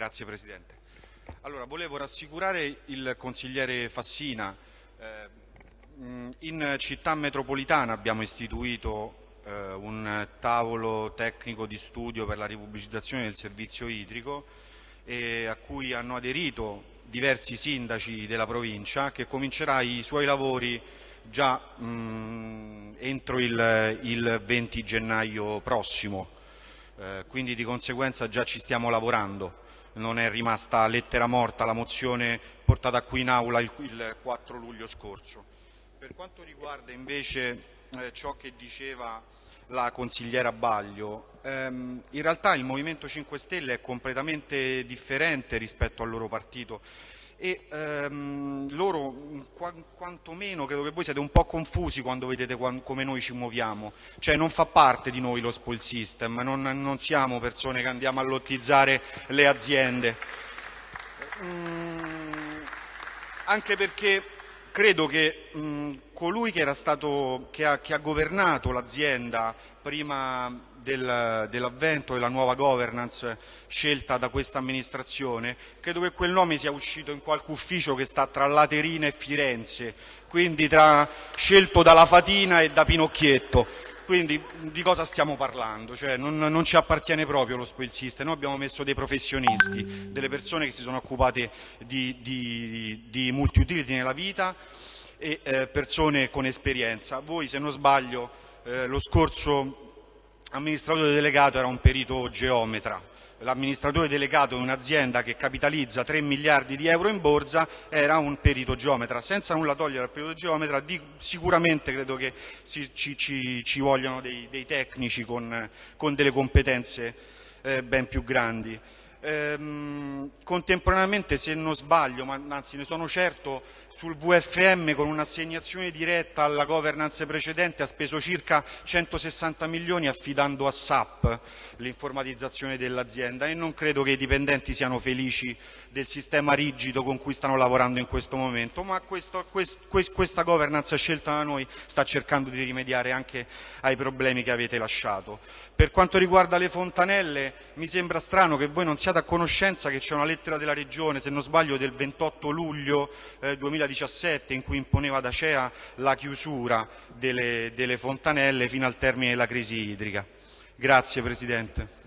Grazie Presidente. Allora, volevo rassicurare il consigliere Fassina. Eh, in città metropolitana abbiamo istituito eh, un tavolo tecnico di studio per la ripubblicizzazione del servizio idrico a cui hanno aderito diversi sindaci della provincia che comincerà i suoi lavori già entro il, il 20 gennaio prossimo. Eh, quindi di conseguenza già ci stiamo lavorando, non è rimasta lettera morta la mozione portata qui in aula il, il 4 luglio scorso. Per quanto riguarda invece eh, ciò che diceva la consigliera Baglio, ehm, in realtà il Movimento 5 Stelle è completamente differente rispetto al loro partito e ehm, loro qu quantomeno credo che voi siete un po' confusi quando vedete come noi ci muoviamo, cioè non fa parte di noi lo spoil system, non, non siamo persone che andiamo a lottizzare le aziende, mm, anche perché credo che mh, colui che, stato, che, ha, che ha governato l'azienda prima del, dell'avvento della nuova governance scelta da questa amministrazione, credo che quel nome sia uscito in qualche ufficio che sta tra Laterina e Firenze, quindi tra, scelto dalla Fatina e da Pinocchietto. Quindi di cosa stiamo parlando? Cioè, non, non, ci appartiene proprio lo spoil system, noi abbiamo messo dei professionisti, delle persone che si sono occupate di, di, di multi-utility nella vita e eh, persone con esperienza. Voi, se non sbaglio, eh, lo scorso amministratore delegato era un perito geometra, l'amministratore delegato di un'azienda che capitalizza 3 miliardi di euro in borsa era un perito geometra. Senza nulla togliere al perito geometra, sicuramente credo che ci, ci, ci vogliano dei, dei tecnici con, con, delle competenze eh, ben più grandi. Ehm, contemporaneamente, se non sbaglio, ma anzi ne sono certo, sul VFM con un'assegnazione diretta alla governance precedente ha speso circa 160 milioni affidando a SAP l'informatizzazione dell'azienda e non credo che i dipendenti siano felici del sistema rigido con cui stanno lavorando in questo momento, ma questo, quest, questa governance scelta da noi sta cercando di rimediare anche ai problemi che avete lasciato. Per quanto riguarda le fontanelle, mi sembra strano che voi non siate a conoscenza che c'è una lettera della Regione, se non sbaglio del 28 luglio eh, 2017, in cui imponeva ad Acea la chiusura delle, delle fontanelle fino al termine della crisi idrica. Grazie Presidente.